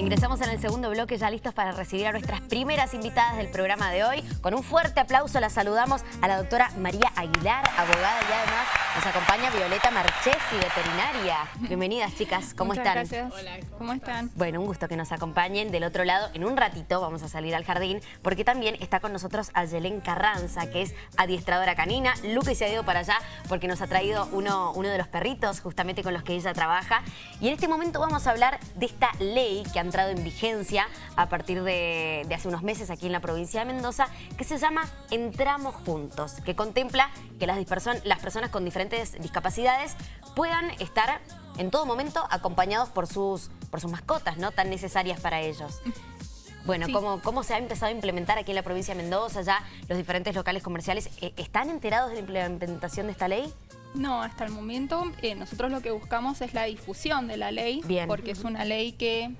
Ingresamos en el segundo bloque ya listos para recibir a nuestras primeras invitadas del programa de hoy. Con un fuerte aplauso la saludamos a la doctora María Aguilar, abogada y además nos acompaña Violeta Marchesi, veterinaria. Bienvenidas chicas, ¿cómo Muchas están? gracias. Hola, ¿cómo están? Bueno, un gusto que nos acompañen. Del otro lado, en un ratito vamos a salir al jardín porque también está con nosotros Ayelén Carranza, que es adiestradora canina. Luque se ha ido para allá porque nos ha traído uno, uno de los perritos justamente con los que ella trabaja. Y en este momento vamos a hablar de esta ley que ha entrado en vigencia a partir de, de hace unos meses aquí en la provincia de Mendoza, que se llama Entramos Juntos, que contempla que las, las personas con diferentes discapacidades puedan estar en todo momento acompañados por sus, por sus mascotas, ¿no? Tan necesarias para ellos. Bueno, Sí. ¿cómo, ¿cómo se ha empezado a implementar aquí en la provincia de Mendoza? Ya los diferentes locales comerciales, eh, ¿están enterados de la implementación de esta ley? No, hasta el momento eh, nosotros lo que buscamos es la difusión de la ley, Bien. porque es una ley que,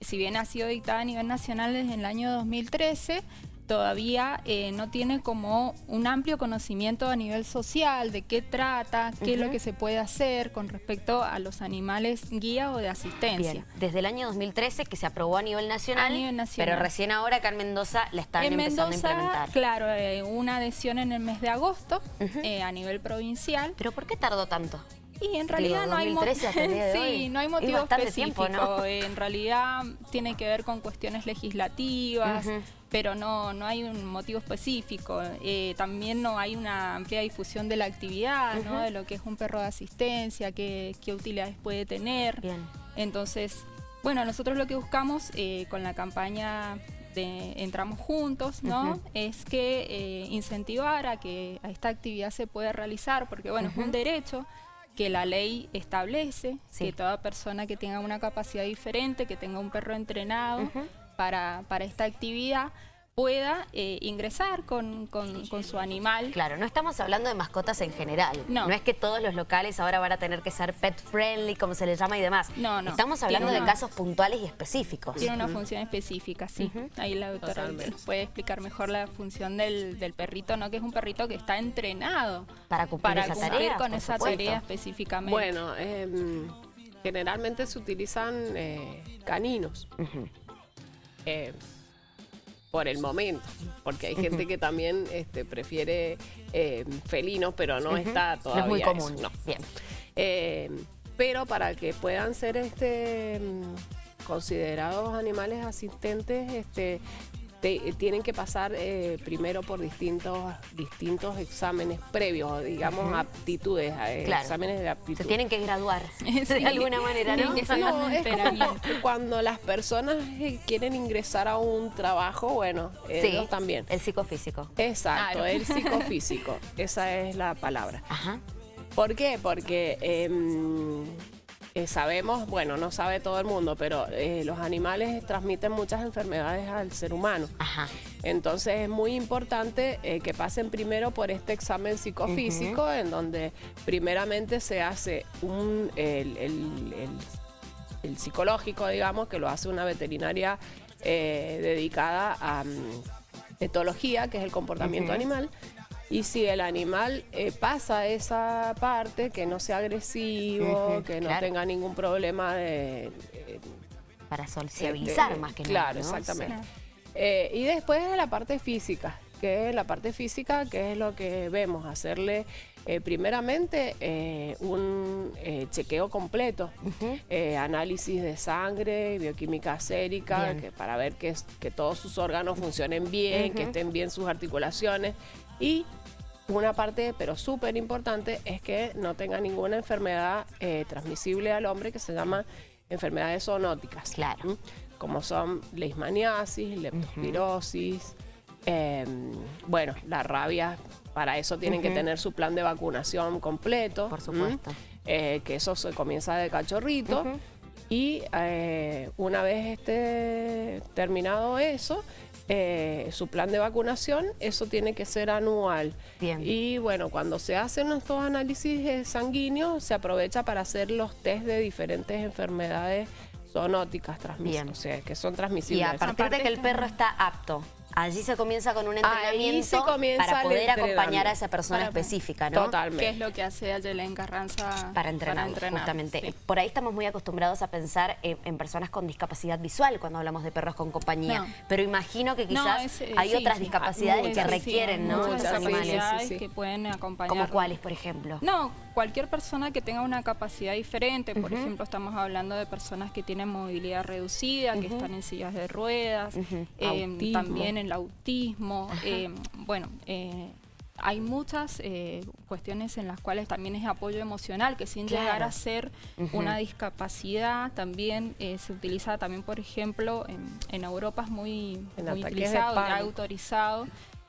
si bien ha sido dictada a nivel nacional desde el año 2013, todavía eh, no tiene como un amplio conocimiento a nivel social de qué trata, qué es lo que se puede hacer con respecto a los animales guía o de asistencia. Bien, desde el año 2013 que se aprobó a nivel nacional, A nivel nacional. pero recién ahora acá en Mendoza la están en empezando Mendoza, a implementar. claro, eh, una adhesión en el mes de agosto eh, a nivel provincial. ¿Pero por qué tardó tanto? Y en Digo, realidad no hay mo- 2013 hasta el día de sí, no hay Es motivo bastante específico. tiempo, ¿no? En realidad tiene que ver con cuestiones legislativas, pero no, no hay un motivo específico. Eh, también no hay una amplia difusión de la actividad, ¿no? De lo que es un perro de asistencia, qué, qué utilidades puede tener. Bien. Entonces, bueno, nosotros lo que buscamos eh, con la campaña de Entramos Juntos, ¿no? Es que eh, incentivar a que a esta actividad se pueda realizar, porque bueno, es un derecho que la ley establece, Sí. que toda persona que tenga una capacidad diferente, que tenga un perro entrenado para, para esta actividad, pueda eh, ingresar con, con- con su animal. Claro, no estamos hablando de mascotas en general. No. es que todos los locales ahora van a tener que ser pet friendly, como se le llama y demás. No, no. Estamos hablando Tiene de una- casos puntuales y específicos. Tiene una función específica, sí. Ahí la doctora nos puede explicar mejor la función del, del perrito, ¿no? Que es un perrito que está entrenado Para cumplir para esa cumplir tarea, con esa supuesto. tarea específicamente. Bueno, em, generalmente se utilizan eh, caninos eh, por el momento, porque hay gente que también este, prefiere eh, felinos, pero no está No todavía es muy eso, común. no. Bien. Eh, pero para que puedan ser este mm, considerados animales asistentes, este te- tienen que pasar eh, primero por distintos distintos exámenes previos, digamos aptitudes, eh, Claro. exámenes de aptitud. Se tienen que graduar Sí. de alguna manera, ¿no? No, es como cuando las personas eh, quieren ingresar a un trabajo, bueno, ellos también. el psicofísico. Exacto, el psicofísico, esa es la palabra. Ajá. ¿Por qué? Porque em, eh, sabemos, bueno, no sabe todo el mundo, pero eh, los animales transmiten muchas enfermedades al ser humano. Ajá. Entonces es muy importante eh, que pasen primero por este examen psicofísico, en donde primeramente se hace un, el, el- el- el psicológico, digamos, que lo hace una veterinaria dedicada a mm, etología, que es el comportamiento animal. Y si el animal eh, pasa esa parte, que no sea agresivo, que no claro. tenga ningún problema de, eh, Para sociabilizar este, más que claro, nada. ¿no? exactamente. Sí. Eh, y después la parte física, que es la parte física, que es lo que vemos, hacerle eh, primeramente eh, un eh, chequeo completo, eh, análisis de sangre, bioquímica sérica, que para ver que, es- que todos sus órganos funcionen bien, que estén bien sus articulaciones y una parte, pero súper importante, es que no tenga ninguna enfermedad eh, transmisible al hombre que se llama enfermedades zoonóticas. Claro. Como son leishmaniasis, leptospirosis, em, bueno, la rabia, para eso tienen que tener su plan de vacunación completo. Por supuesto. Eh, que eso se comienza de cachorrito. Ujú. Y eh, una vez esté terminado eso, eh, su plan de vacunación, eso tiene que ser anual. Bien. Y bueno, cuando se hacen estos análisis eh, sanguíneos, se aprovecha para hacer los test de diferentes enfermedades zoonóticas Bien. transmisibles, o sea, que son Y transmisibles. a partir de Aparte que el perro está apto Allí se comienza con un entrenamiento para poder acompañar a esa persona Para- específica, ¿no? Totalmente. ¿Qué es lo que hace Ayelen Carranza Para entrenar, justamente. sí. Por ahí estamos muy acostumbrados a pensar en, en personas con discapacidad visual cuando hablamos de perros con compañía. No. Pero imagino que No, quizás es, eh, hay sí, otras discapacidades Muchas, que sí, requieren, ¿no? muchas animales. capacidades Sí, sí. que pueden acompañar. ¿Como cuáles, por ejemplo? No, cualquier persona que tenga una capacidad diferente, por ejemplo, estamos hablando de personas que tienen movilidad reducida, que están en sillas de ruedas, eh, también el autismo, eh, bueno, eh, hay muchas eh, cuestiones en las cuales también es apoyo emocional, que sin Claro. llegar a ser una discapacidad, también eh, se utiliza también, por ejemplo, en, en Europa es muy, En muy utilizado, pánico. autorizado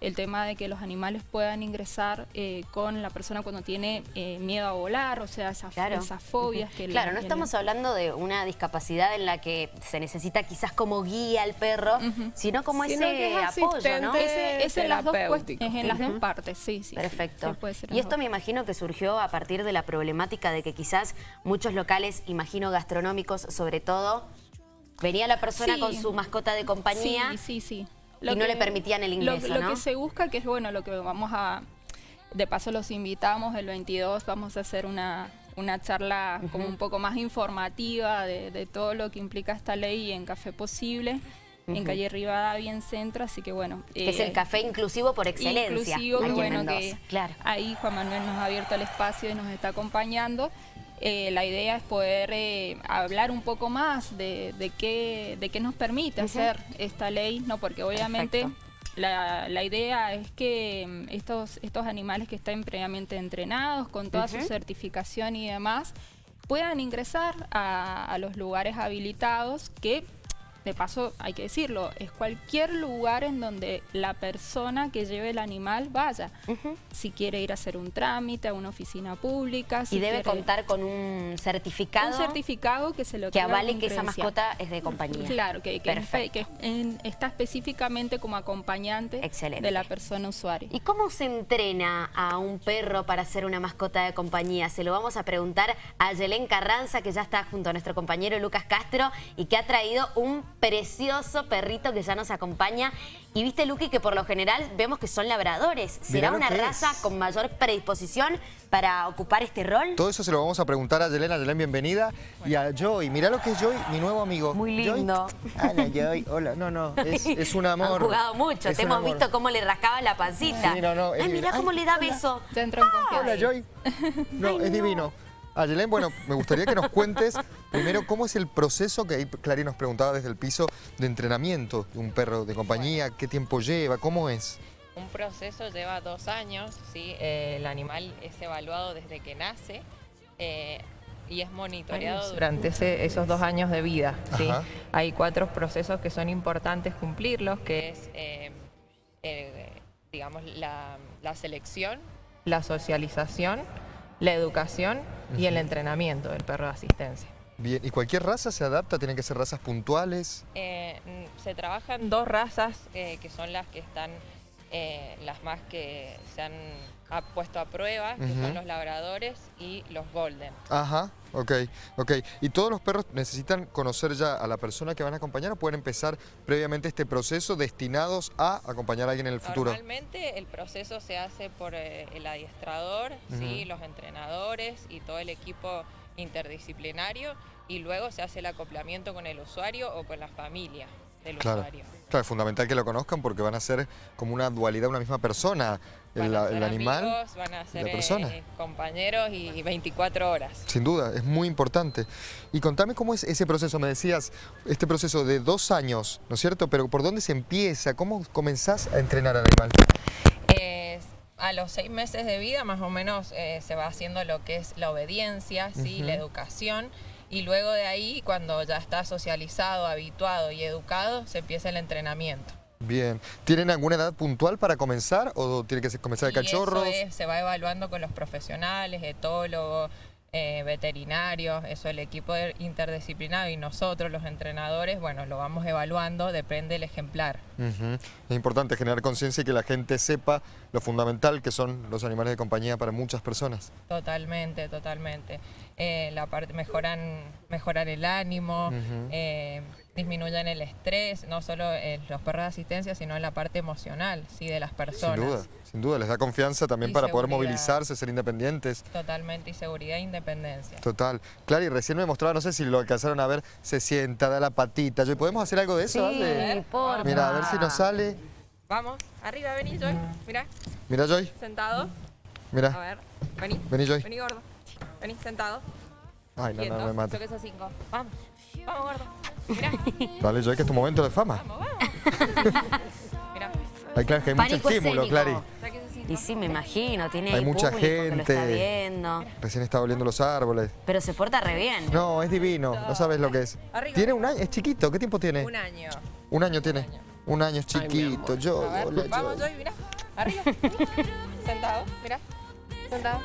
el tema de que los animales puedan ingresar eh, con la persona cuando tiene eh, miedo a volar, o sea, esas, Claro. esas fobias que... le- Claro, no que le- estamos hablando de una discapacidad en la que se necesita quizás como guía al perro, sino como Sino ese es apoyo, ¿no? Ese, ese en las dos, es en las dos partes, sí, sí. Perfecto. Sí, puede ser en y esto dos. me imagino que surgió a partir de la problemática de que quizás muchos locales, imagino gastronómicos sobre todo, venía la persona Sí. con su mascota de compañía Sí, sí, sí. Y no le permitían el lo- ingreso, lo, ¿no? que se busca, que es bueno, lo que vamos a... De paso los invitamos, el 22 vamos a hacer una, una charla como un poco más informativa de, de todo lo que implica esta ley en Café Posible, en calle Rivadavia, en Centro, así que bueno. que es eh, el café inclusivo por excelencia inclusivo, bueno, que Claro. ahí Juan Manuel nos ha abierto el espacio y nos está acompañando. Eh, la idea es poder eh, hablar un poco más de, de qué, de qué nos permite hacer esta ley, no porque obviamente la, la idea es que mm, estos, estos animales que están previamente entrenados, con toda su certificación y demás, puedan ingresar a, a los lugares habilitados que, de paso, hay que decirlo, es cualquier lugar en donde la persona que lleve el animal vaya. Si quiere ir a hacer un trámite a una oficina pública, si y debe quiere- contar con un certificado, un certificado que se lo que avale que esa mascota es de compañía. Claro, que, que, Perfecto. que en- está específicamente como acompañante Excelente. de la persona usuaria. ¿Y cómo se entrena a un perro para ser una mascota de compañía? Se lo vamos a preguntar a Yelén Carranza, que ya está junto a nuestro compañero Lucas Castro y que ha traído un precioso perrito que ya nos acompaña. Y viste, Luqui, que por lo general vemos que son labradores. ¿Será una raza es. con mayor predisposición para ocupar este rol? Todo eso se lo vamos a preguntar a Yelena. Yelén, bienvenida. Y a Joy. Mirá lo que es Joy, mi nuevo amigo. Muy Joy. lindo. Hola, Joy. Hola. No, no, es, es un amor. Han jugado mucho, Es te hemos amor. visto cómo le rascaba la pancita. Sí, no, no, Ay, mirá ay, cómo le da hola. beso. Ya entró en confianza. Hola, Joy. No, es divino. A Yelén, bueno, me gustaría que nos cuentes primero cómo es el proceso que ahí Clarín nos preguntaba desde el piso de entrenamiento de un perro de compañía, qué tiempo lleva, cómo es. Un proceso lleva dos años, ¿sí? Eh, el animal es evaluado desde que nace eh, y es monitoreado durante ese- esos dos años de vida. ¿sí? Hay cuatro procesos que son importantes cumplirlos, que es, eh, eh, digamos, la, la selección, la socialización, la educación y el entrenamiento del perro de asistencia. Bien, ¿y cualquier raza se adapta? ¿Tienen que ser razas puntuales? Eh, se trabajan dos razas eh, que son las que están, eh, las más que se han ha puesto a prueba, que son los labradores y los golden. Ajá, ok, ok. ¿Y todos los perros necesitan conocer ya a la persona que van a acompañar o pueden empezar previamente este proceso destinados a acompañar a alguien en el futuro? Normalmente el proceso se hace por eh, el adiestrador, ¿sí? Los entrenadores y todo el equipo interdisciplinario y luego se hace el acoplamiento con el usuario o con la familia del Claro. usuario. Claro, es fundamental que lo conozcan porque van a ser como una dualidad, una misma persona, Van el, animal. amigos, van a ser la persona. eh, compañeros y 24 horas. Sin duda, es muy importante. Y contame cómo es ese proceso, me decías, este proceso de dos años, ¿no es cierto? Pero ¿por dónde se empieza? ¿Cómo comenzás a entrenar al animal? Eh, a los seis meses de vida más o menos eh, se va haciendo lo que es la obediencia, ¿sí? La educación y luego de ahí cuando ya está socializado, habituado y educado se empieza el entrenamiento. Bien. ¿Tienen alguna edad puntual para comenzar o tiene que comenzar de cachorros? eso es- se va evaluando con los profesionales, etólogos, eh, veterinarios, eso el equipo interdisciplinario y nosotros los entrenadores, bueno, lo vamos evaluando, depende del ejemplar. Es importante generar conciencia y que la gente sepa lo fundamental que son los animales de compañía para muchas personas. Totalmente, totalmente. Eh, la parte mejoran, mejorar el ánimo, eh, disminuyen el estrés, no solo en los perros de asistencia, sino en la parte emocional, sí, de las personas. Sin duda, sin duda, les da confianza también Y para poder movilizarse, ser independientes. Totalmente, y seguridad e independencia. Total. Claro, y recién me mostraba, no sé si lo alcanzaron a ver, se sienta, da la patita. Yo- ¿Podemos hacer algo de eso? Sí, porfa. Mira, a ver si nos sale. Vamos, arriba, vení, Joy. Mira, Mira, Joy. sentado. A Mira. ver, vení. Vení, Joy. Vení, gordo. Vení, sentado. Ay, no, Quieto. no, me mata. Yo que cinco. Vamos. Vamos, gordo. Mira, Dale, Joy, que es tu momento de fama. vamos, vamos. Mira, Ay, claro, que hay mucho estímulo. Clary. Y sí, me imagino, tiene Hay mucha público que lo está gente. viendo. Recién está oliendo los árboles. Pero se porta re bien. No, es divino, no sabes lo que es. Arriba. Tiene un año, es chiquito, ¿qué tiempo tiene? Un año. Un año tiene. Un año es chiquito, yo, A ver, hola, vamos, yo. Joy, mira. Arriba. Sentado, mira. Sentado.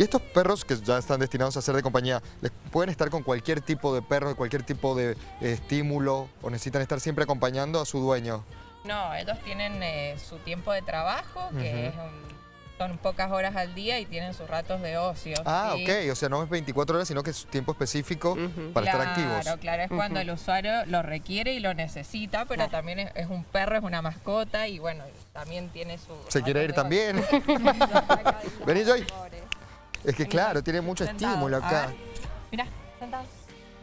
Y estos perros que ya están destinados a ser de compañía, ¿les pueden estar con cualquier tipo de perro, cualquier tipo de eh, estímulo o necesitan estar siempre acompañando a su dueño? No, ellos tienen eh, su tiempo de trabajo, que Ujú. es un- son pocas horas al día y tienen sus ratos de ocio. Ah, ¿sí? ok, o sea, no es 24 horas, sino que es tiempo específico para claro, estar activos. Claro, claro, es cuando el usuario lo requiere y lo necesita, pero Claro. también es, es un perro, es una mascota y bueno, también tiene su... ¿Se quiere ir también? Vení, Joy. Es que claro, tiene mucho sentado. estímulo acá. Mira, sentado.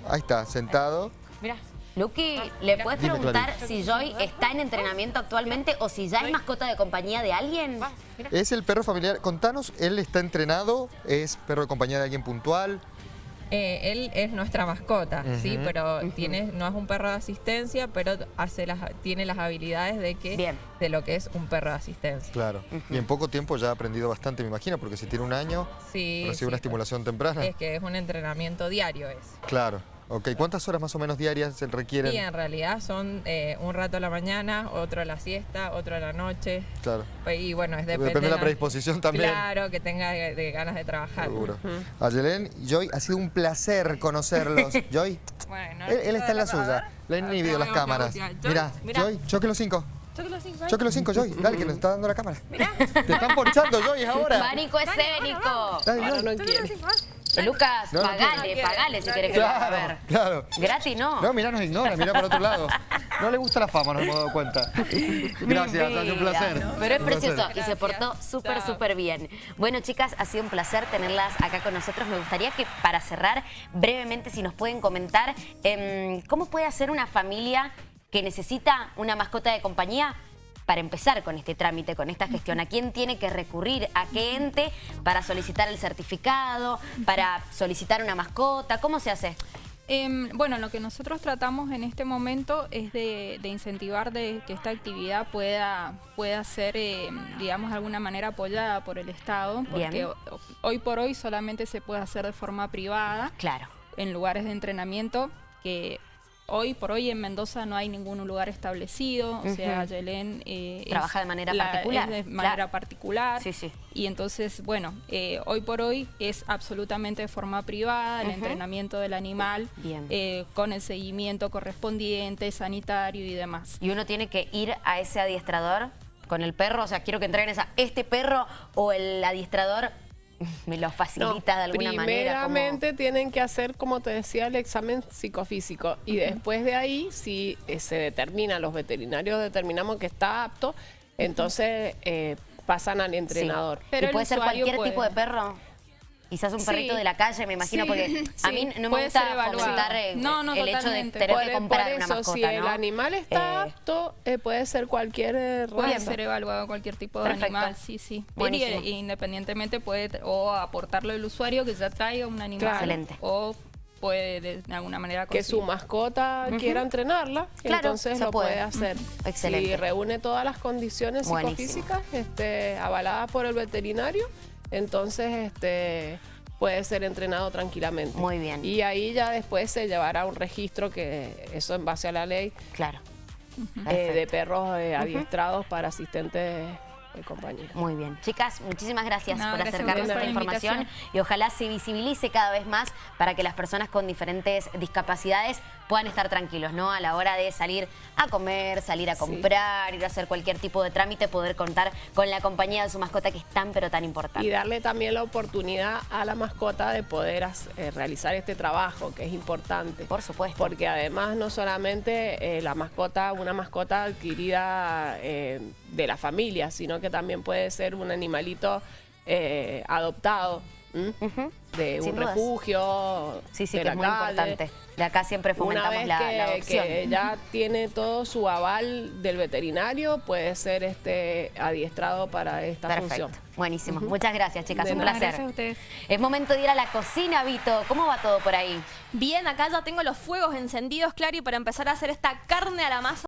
Ahí está, sentado. Mira. Luqui, ¿le puedes preguntar si Joy está en entrenamiento actualmente o si ya es mascota de compañía de alguien? Va, mira. Es el perro familiar. Contanos, ¿él está entrenado? ¿Es perro de compañía de alguien puntual? Eh, él es nuestra mascota, sí, pero tiene, no es un perro de asistencia, pero hace las, tiene las habilidades de que Bien. de lo que es un perro de asistencia. Claro. Y en poco tiempo ya ha aprendido bastante, me imagino, porque si tiene un año, Sí, recibe sí, una estimulación temprana. Es que es un entrenamiento diario es. Claro. Ok, ¿cuántas horas más o menos diarias se requieren? Y en realidad son eh, un rato a la mañana, otro a la siesta, otro a la noche. Claro. Y bueno, es depende Depende de la predisposición también. Claro, que tenga de, de ganas de trabajar. Seguro. Ayelen y Joy, ha sido un placer conocerlos. Joy, Bueno, él, él está en la suya. Le han inhibido las cámaras. Mira, mira. Joy, choque los cinco. Choque los cinco. Choque los cinco, Joy. Dale, que nos está dando la cámara. Te están ponchando, Joy, ahora. Pánico escénico. Dale, Ahora Joy. no quiere. Lucas, No, no pagale, quiere. pagale si No querés que lo haga Claro, ver. claro. Gratis no. No, mira, nos ignora, mira para otro lado. No le gusta la fama, nos hemos dado cuenta. Gracias, ha sido un placer. Pero es Un placer. precioso y se portó súper, súper bien. Bueno, chicas, ha sido un placer tenerlas acá con nosotros. Me gustaría que para cerrar, brevemente, si nos pueden comentar, em, ¿cómo puede hacer una familia que necesita una mascota de compañía para empezar con este trámite, con esta gestión? ¿A quién tiene que recurrir? ¿A qué ente para solicitar el certificado? ¿Para solicitar una mascota? ¿Cómo se hace? Em, bueno, lo que nosotros tratamos en este momento es de, de incentivar de que esta actividad pueda, pueda ser, em, digamos, de alguna manera apoyada por el Estado, porque Bien. hoy por hoy solamente se puede hacer de forma privada Claro. en lugares de entrenamiento que hoy por hoy en Mendoza no hay ningún lugar establecido, o sea. Yelén eh, Trabaja de manera la- particular, de claro. manera particular. Sí, sí. Y entonces, bueno, eh, hoy por hoy es absolutamente de forma privada el entrenamiento del animal Bien. eh, con el seguimiento correspondiente, sanitario y demás. y uno tiene que ir a ese adiestrador con el perro, o sea, quiero que entrenes a este perro o el adiestrador me lo facilita de alguna manera. como- Primeramente tienen que hacer, como te decía, el examen psicofísico y después de ahí, si eh, se determina, los veterinarios determinamos que está apto, entonces eh, pasan al entrenador. Pero ¿Y el puede ser cualquier puede. tipo de perro? Quizás un Sí. perrito de la calle, me imagino, Sí, porque a mí no me gusta fomentar eh, No, no, el hecho de tener Por, que por comprar una mascota, si el ¿no? animal está Eh, apto, eh, puede ser cualquier Puede raza. ser evaluado cualquier tipo de Perfecto. animal, sí, sí. Buenísimo. Y, eh, independientemente puede o aportarlo el usuario que ya traiga un animal. Claro. Excelente. O puede de, de alguna manera que su mascota quiera entrenarla, Claro, entonces lo puede. puede, hacer. Excelente. Si reúne todas las condiciones Buenísimo. psicofísicas este, avaladas por el veterinario, entonces este, puede ser entrenado tranquilamente. Muy bien. Y ahí ya después se llevará un registro que eso en base a la ley Claro. eh, de perros eh, adiestrados para asistentes compañía. Muy bien. Chicas, muchísimas gracias No, por gracias acercarnos a esta la información invitación. y ojalá se visibilice cada vez más para que las personas con diferentes discapacidades puedan estar tranquilos, ¿no? A la hora de salir a comer, salir a Sí. comprar, ir a hacer cualquier tipo de trámite, poder contar con la compañía de su mascota que es tan pero tan importante. Y darle también la oportunidad a la mascota de poder eh, realizar este trabajo, que es importante. Por supuesto. Porque además no solamente eh, la mascota, una mascota adquirida eh, de la familia, sino que también puede ser un animalito eh, adoptado de Sin un dudas. refugio. Sí, sí, de que la es muy calle. importante. De acá siempre Una fomentamos vez la, que, la adopción. que ya tiene todo su aval del veterinario, puede ser este adiestrado para esta Perfecto. función. Buenísimo. Muchas gracias, chicas. De Un nada. placer. Gracias a ustedes. Es momento de ir a la cocina, Vito. ¿Cómo va todo por ahí? Bien, acá ya tengo los fuegos encendidos, Clary, para empezar a hacer esta carne a la masa